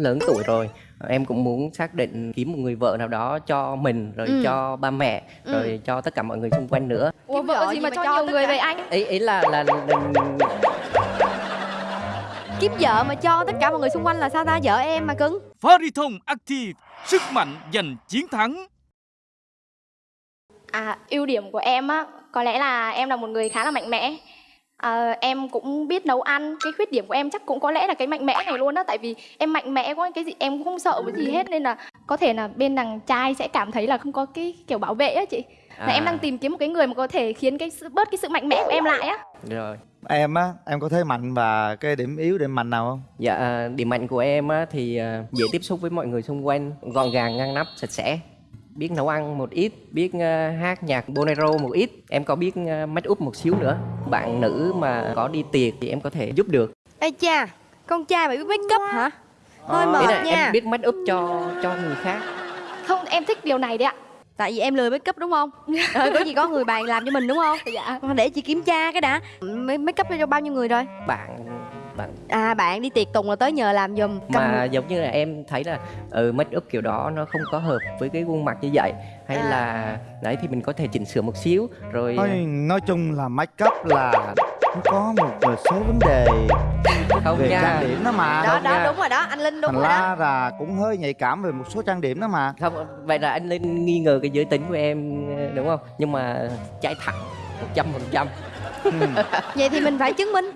lớn tuổi rồi em cũng muốn xác định kiếm một người vợ nào đó cho mình rồi Ừ. cho ba mẹ Ừ. rồi cho tất cả mọi người xung quanh nữa Ủa Kiếm vợ vợ gì mà mà cho nhiều người cả? vậy anh? ý ý là là, là Kiếm vợ mà cho tất cả mọi người xung quanh là sao ta? Vợ em mà cưng Pharisong Active, sức mạnh giành chiến thắng. À, ưu điểm của em á, có lẽ là em là một người khá là mạnh mẽ. À, em cũng biết nấu ăn, cái khuyết điểm của em chắc cũng có lẽ là cái mạnh mẽ này luôn á, tại vì em mạnh mẽ quá, cái gì em cũng không sợ cái gì hết nên là có thể là bên đằng trai sẽ cảm thấy là không có cái kiểu bảo vệ á chị. Là À. em đang tìm kiếm một cái người mà có thể khiến cái sự bớt cái sự mạnh mẽ của em lại á. rồi Em á, em có thế mạnh và cái điểm yếu, điểm mạnh nào không? dạ à, điểm mạnh của em á, thì à, dễ tiếp xúc với mọi người xung quanh gọn gàng ngăn nắp sạch sẽ biết nấu ăn một ít biết à, hát nhạc bolero một ít em có biết à, make up một xíu nữa bạn nữ mà có đi tiệc thì em có thể giúp được Ê cha Con trai mày biết make up hả? Hơi Ờ. Mệt là nha em biết make up cho cho người khác Không, em thích điều này đấy ạ. Tại vì em lười make up đúng không? ờ, có gì có người bạn làm cho mình đúng không? Dạ. Để chị kiểm tra cái đã Make up cho bao nhiêu người rồi? bạn bạn À bạn đi tiệc tùng là tới nhờ làm giùm mà giống như là em thấy là ừ, make up kiểu đó nó không có hợp với cái khuôn mặt như vậy hay À. là đấy thì mình có thể chỉnh sửa một xíu rồi Nói, nói chung là make up là nó có một số vấn đề không về nha trang điểm đó mà. Đó Không đó nha. đúng rồi đó Anh Linh đúng Thành rồi đó ra là cũng hơi nhạy cảm về một số trang điểm đó mà. không vậy là anh lên nghi ngờ cái giới tính của em đúng không nhưng mà trái thẳng một trăm phần trăm Ừ. Vậy thì mình phải chứng minh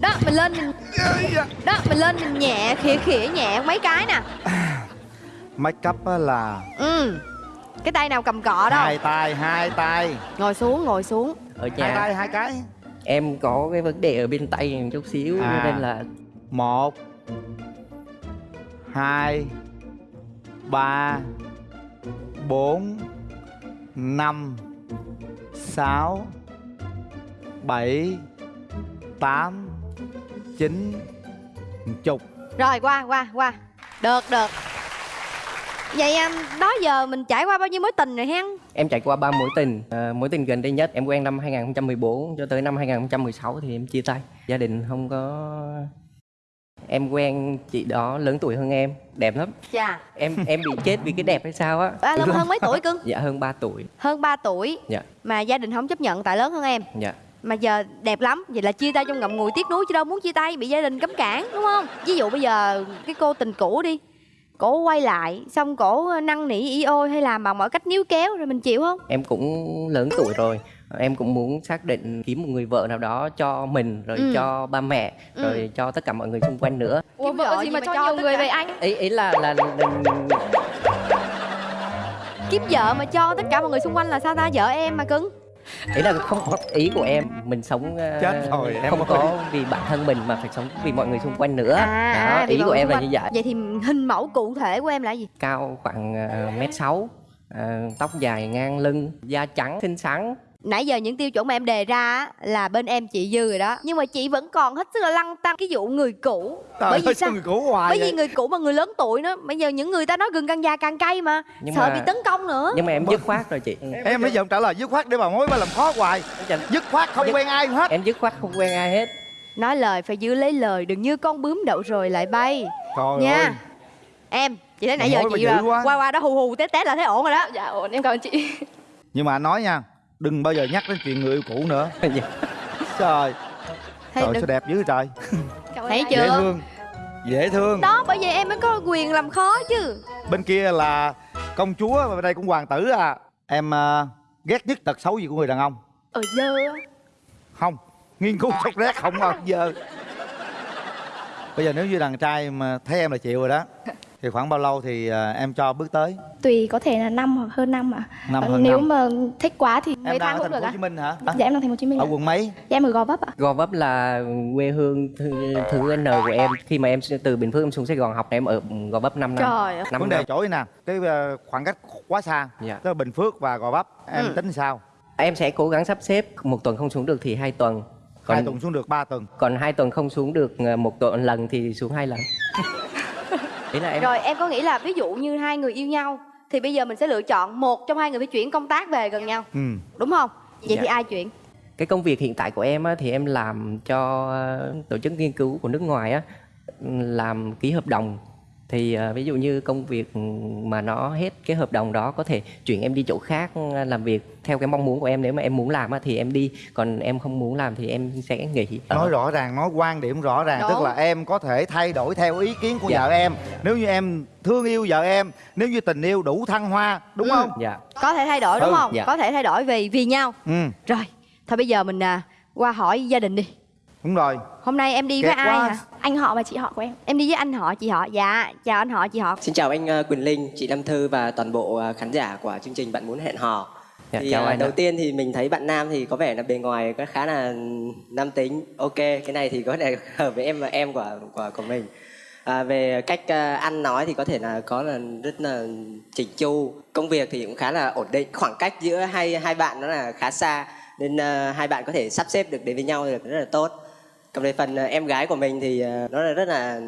Đó mình lên mình Đó mình lên mình nhẹ khỉa khỉa nhẹ mấy cái nè Make up á là Ừ Cái tay nào cầm cọ đâu hai tay, hai tay. Ngồi xuống ngồi xuống ở Hai nhà tay, hai cái. em có cái vấn đề ở bên tay một chút xíu À. nên là Một Hai Ba Bốn Năm Sáu Bảy Tám Chín Chục. Rồi qua qua qua. Được được. Vậy em đó giờ mình trải qua bao nhiêu mối tình rồi hen? Em trải qua ba mối tình. À, mối tình gần đây nhất em quen năm 2014 cho tới năm 2016 thì em chia tay. Gia đình không có em quen chị đó lớn tuổi hơn em đẹp lắm. Chà. Em em bị chết vì cái đẹp hay sao á? À, lớn hơn mấy tuổi cưng? Dạ hơn 3 tuổi. Hơn 3 tuổi. Dạ. Mà gia đình không chấp nhận tại lớn hơn em. Dạ Mà giờ đẹp lắm Vậy là chia tay trong ngậm ngùi tiếc nuối chứ đâu muốn chia tay Bị gia đình cấm cản đúng không Ví dụ bây giờ cái cô tình cũ đi Cổ quay lại Xong cổ năn nỉ y ôi Hay làm bằng mọi cách níu kéo Rồi mình chịu không em cũng lớn tuổi rồi em cũng muốn xác định kiếm một người vợ nào đó cho mình rồi Ừ. cho ba mẹ Ừ. rồi cho tất cả mọi người xung quanh nữa Ủa Kiếm vợ vợ gì mà mà cho cho nhiều người cả? vậy anh? ý ý là là, là Kiếm vợ mà cho tất cả mọi người xung quanh là sao ta Vợ em mà cưng ý là không có ý của em mình sống ờ, Chết rồi, em không ơi. có vì bản thân mình mà phải sống vì mọi người xung quanh nữa à, đó, ý của em là quanh. như vậy Vậy thì hình mẫu cụ thể của em là gì cao khoảng uh, mét sáu ờ, tóc dài ngang lưng da trắng xinh xắn Nãy giờ những tiêu chuẩn mà em đề ra á, là bên em chị dư rồi đó. Nhưng mà chị vẫn còn hết sức là lăng tăng cái vụ người cũ. Trời Bởi vì ơi, sao? người cũ hoài Bởi vì vậy? người cũ mà người lớn tuổi nữa. Bây giờ những người ta nói gừng càng già càng cay mà Nhưng Sợ mà- bị tấn công nữa. nhưng mà em dứt khoát rồi chị. Em bây giờ trả lời dứt khoát để bà mối bà làm khó hoài. Dứt khoát không Dứt- quen ai hết. Em dứt khoát không quen ai hết. Nói lời phải giữ lấy lời Đừng như con bướm đậu rồi lại bay. Trời Nha. ơi. Em Chị thấy Mà nãy giờ bà chị dữ quá. qua qua đó hù hù tét tét là thấy ổn rồi đó. Dạ ổn, em cảm ơn chị. Nhưng mà anh nói nha Đừng bao giờ nhắc đến chuyện người yêu cũ nữa. Dạ. Trời. Thấy Trời đừng- sao đẹp dữ trời? Thấy chưa? Dễ thương. Dễ thương. Đó bởi vậy em mới có quyền làm khó chứ. Bên kia là công chúa Bên đây cũng hoàng tử à. Em ờ, ghét nhất tật xấu gì của người đàn ông? Ở dơ. Không Nghiên cứu sốc rét không bao giờ. Bây giờ nếu như đàn trai mà thấy em là chịu rồi đó Thì khoảng bao lâu thì ờ, em cho bước tới Tùy có thể là năm hoặc hơn năm ạ. Năm hơn Nếu năm. mà thích quá thì mấy Em đang tháng ở cũng thành phố được Hồ ạ. Chí Minh hả? Dạ em đang thành phố Hồ Chí Minh. Ở ạ. quận mấy? Dạ em ở Gò Vấp ạ. Gò Vấp là quê hương thứ, thứ N của em khi mà em từ Bình Phước em xuống Sài Gòn học em ở Gò Vấp 5 năm Trời ơi năm Vấn đề chỗ này nè Cái ờ, khoảng cách quá xa Dạ. Tức là Bình Phước và Gò Vấp Em Ừ. tính sao? em sẽ cố gắng sắp xếp một tuần không xuống được thì hai tuần còn Hai tuần xuống được ba tuần còn hai tuần không xuống được ờ, một tuần lần thì xuống hai lần ý là em Rồi em có nghĩ là ví dụ như hai người yêu nhau Thì bây giờ mình sẽ lựa chọn một trong hai người phải chuyển công tác về gần nhau Ừ Đúng không? Vậy Dạ. thì ai chuyển? cái công việc hiện tại của em á, thì em làm cho tổ chức nghiên cứu của nước ngoài á làm ký hợp đồng thì ờ, ví dụ như công việc mà nó hết cái hợp đồng đó có thể chuyển em đi chỗ khác ờ, làm việc theo cái mong muốn của em. Nếu mà em muốn làm á, thì em đi còn em không muốn làm thì em sẽ nghỉ. Ờ, nói rõ ràng nói quan điểm rõ ràng Đúng. tức là em có thể thay đổi theo ý kiến của Dạ. vợ em. Nếu như em thương yêu vợ em nếu như tình yêu đủ thăng hoa đúng Ừ. không? Dạ. Có thể thay đổi đúng Ừ, không? Dạ. có thể thay đổi vì vì nhau. Ừ. Rồi thôi bây giờ mình à, qua hỏi gia đình đi đúng rồi hôm nay em đi với Kẹt ai quá. hả Anh họ và chị họ của em. em đi với anh họ chị họ dạ chào anh họ chị họ Xin chào anh ờ, Quỳnh Linh, chị Nam Thư và toàn bộ ờ, khán giả của chương trình Bạn muốn hẹn hò. Dạ, thì chào ờ, anh đầu ạ. tiên thì mình thấy bạn nam thì có vẻ là bề ngoài có khá là nam tính. Ok, cái này thì có thể hợp với em và em của của của mình. À, về cách ờ, ăn nói thì có thể là có là rất là chỉnh chu. Công việc thì cũng khá là ổn định. Khoảng cách giữa hai hai bạn nó là khá xa nên ờ, hai bạn có thể sắp xếp được đến với nhau được rất là tốt. Còn về phần ờ, em gái của mình thì ờ, nó là rất là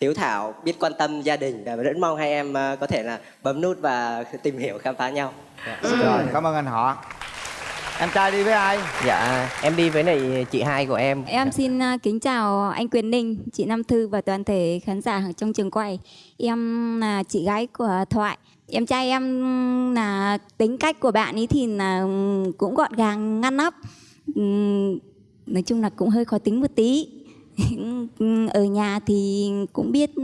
hiếu thảo, biết quan tâm gia đình và rất mong hai em ờ, có thể là bấm nút và tìm hiểu khám phá nhau. rồi cảm ơn anh họ em trai đi với ai dạ em đi với lại chị hai của em Em xin à, kính chào anh Quyền Ninh, chị Nam Thư và toàn thể khán giả ở trong trường quay. Em là chị gái của Thoại. Em trai em là tính cách của bạn ấy thì là cũng gọn gàng ngăn nắp. Nói chung là cũng hơi khó tính một tí. Ở nhà thì cũng biết ừ,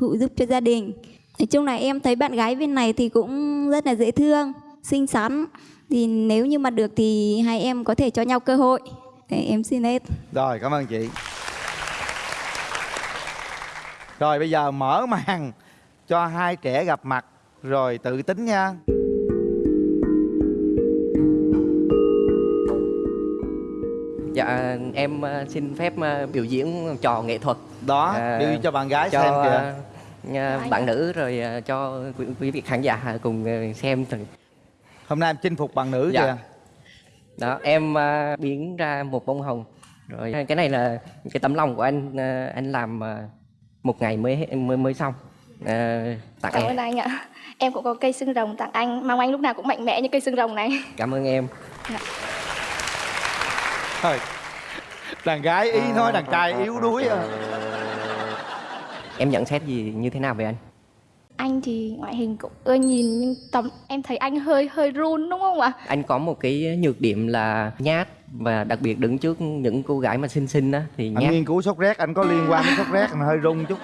phụ giúp cho gia đình. Nói chung là em thấy bạn gái bên này thì cũng rất là dễ thương, xinh xắn. Thì nếu như mà được thì hai em có thể cho nhau cơ hội. Để em xin hết. rồi cảm ơn chị rồi bây giờ mở màn cho hai trẻ gặp mặt rồi tự tính nha dạ em ờ, xin phép ờ, biểu diễn trò nghệ thuật. Đó À, đi cho bạn gái cho xem kìa. ờ, bạn nữ rồi cho quý, quý vị khán giả cùng xem thử. Hôm nay em chinh phục bạn nữ Dạ. kìa. Đó em ờ, biến ra một bông hồng. Rồi cái này là cái tấm lòng của anh ờ, anh làm ờ, một ngày mới mới mới xong. Ờ, tặng Cảm em. ơn anh ạ. Em cũng có cây xương rồng tặng anh, mong anh lúc nào cũng mạnh mẽ như cây xương rồng này. cảm ơn em. Thôi đàn gái ý nói đàn trai yếu đuối à. Em nhận xét gì như thế nào về anh? Anh thì ngoại hình cũng ưa nhìn nhưng tầm em thấy anh hơi hơi run đúng không ạ? anh có một cái nhược điểm là nhát và đặc biệt đứng trước những cô gái mà xinh xinh á thì anh nhát. nghiên cứu sốt rét anh có liên quan đến sốt rét anh hơi rung chút.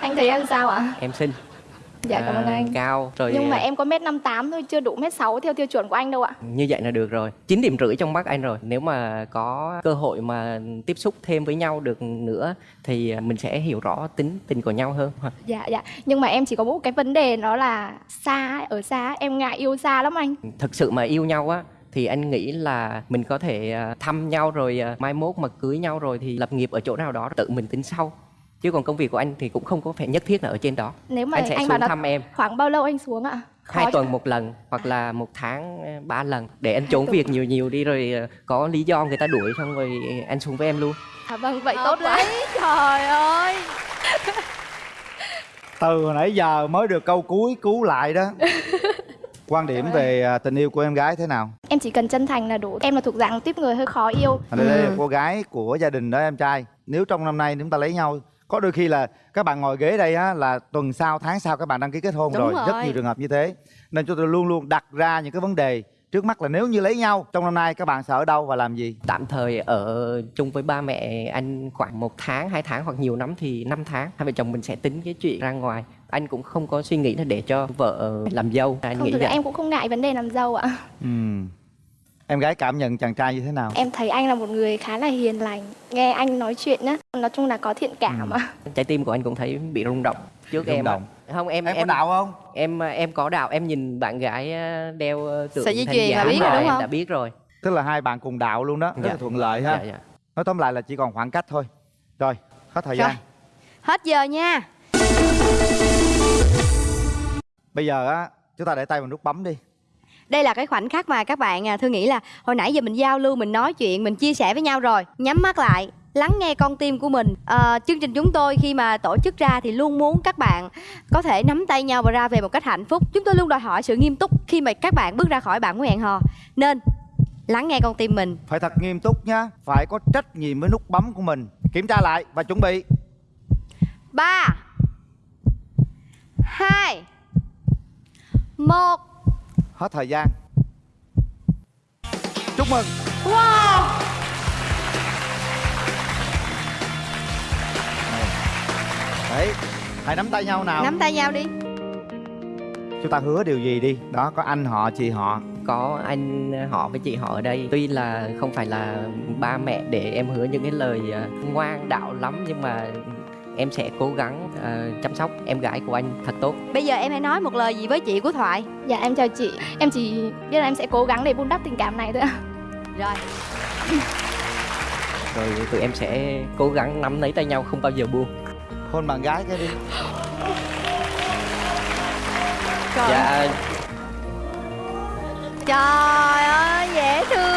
Anh thấy em sao ạ? em xinh Dạ cảm ơn à, anh. cao rồi Nhưng mà à, em có mét năm tám thôi, chưa đủ mét sáu theo tiêu chuẩn của anh đâu ạ. như vậy là được rồi 9 điểm rưỡi trong mắt anh rồi nếu mà có cơ hội mà tiếp xúc thêm với nhau được nữa thì à, mình sẽ hiểu rõ tính tình của nhau hơn Dạ dạ. Nhưng mà em chỉ có một cái vấn đề đó là xa ở xa em ngại yêu xa lắm anh. thực sự mà yêu nhau á thì anh nghĩ là mình có thể thăm nhau rồi mai mốt mà cưới nhau rồi thì lập nghiệp ở chỗ nào đó tự mình tính sau chứ còn công việc của anh thì cũng không có phải nhất thiết là ở trên đó. Nếu mà anh sẽ anh xuống thăm em. khoảng bao lâu anh xuống ạ? Khó hai tuần một lần hoặc là một tháng ờ, ba lần để anh trốn việc nhiều nhiều đi rồi ờ, có lý do người ta đuổi xong rồi anh xuống với em luôn. À vâng, vậy tốt quá. lý, trời ơi. Từ hồi nãy giờ mới được câu cuối cứu lại đó. Quan điểm về à, tình yêu của em gái thế nào? Em chỉ cần chân thành là đủ. Em là thuộc dạng tiếp người hơi khó yêu. Đây, đây là cô gái của gia đình đó em trai. Nếu trong năm nay chúng ta lấy nhau có đôi khi là các bạn ngồi ghế đây á là tuần sau tháng sau các bạn đăng ký kết hôn Đúng rồi. rất rồi. nhiều trường hợp như thế nên chúng tôi luôn luôn đặt ra những cái vấn đề trước mắt là nếu như lấy nhau trong năm nay các bạn sẽ ở đâu và làm gì tạm thời ở chung với ba mẹ anh khoảng một tháng hai tháng hoặc nhiều lắm thì năm tháng hai vợ chồng mình sẽ tính cái chuyện ra ngoài anh cũng không có suy nghĩ là để cho vợ làm dâu anh Không, nghĩ thực vậy em cũng không ngại vấn đề làm dâu ạ. Ừm. Em gái cảm nhận chàng trai như thế nào Em thấy anh là một người khá là hiền lành. Nghe anh nói chuyện á, nói chung là có thiện cảm ạ. trái tim của anh cũng thấy bị rung động trước Rung em động. không em em, có đạo không em em có đạo em nhìn bạn gái ờ, đeo ờ, tượng Sợi dây chuyền là biết rồi, rồi, đúng em không? đã biết rồi tức là hai bạn cùng đạo luôn đó rất Dạ. là thuận lợi ha dạ, dạ. nói tóm lại là chỉ còn khoảng cách thôi rồi hết thời Rồi. gian hết giờ nha bây giờ á chúng ta để tay vào nút bấm đi đây là cái khoảnh khắc mà các bạn à, thư nghĩ là hồi nãy giờ mình giao lưu mình nói chuyện mình chia sẻ với nhau rồi. Nhắm mắt lại lắng nghe con tim của mình. Ờ, chương trình chúng tôi khi mà tổ chức ra thì luôn muốn các bạn có thể nắm tay nhau và ra về một cách hạnh phúc. Chúng tôi luôn đòi hỏi sự nghiêm túc khi mà các bạn bước ra khỏi bạn của hẹn hò. Nên lắng nghe con tim mình. Phải thật nghiêm túc nhá phải có trách nhiệm với nút bấm của mình. Kiểm tra lại và chuẩn bị. Ba hai một hết thời gian. Chúc mừng. Wow. Đấy hãy nắm tay nhau nào. Nắm tay nhau đi. Chúng ta hứa điều gì đi? Đó có anh họ chị họ. Có anh họ với chị họ ở đây. Tuy là không phải là ba mẹ để em hứa những cái lời à, ngoan đạo lắm nhưng mà em sẽ cố gắng à, chăm sóc em gái của anh thật tốt. Bây giờ em hãy nói một lời gì với chị của thoại. Dạ em chào chị. Em chỉ biết là em sẽ cố gắng để vun đắp tình cảm này thôi ạ. Rồi. Rồi tụi em sẽ cố gắng nắm lấy tay nhau không bao giờ buông. Hôn bạn gái cái đi. Trời dạ. trời ơi dễ thương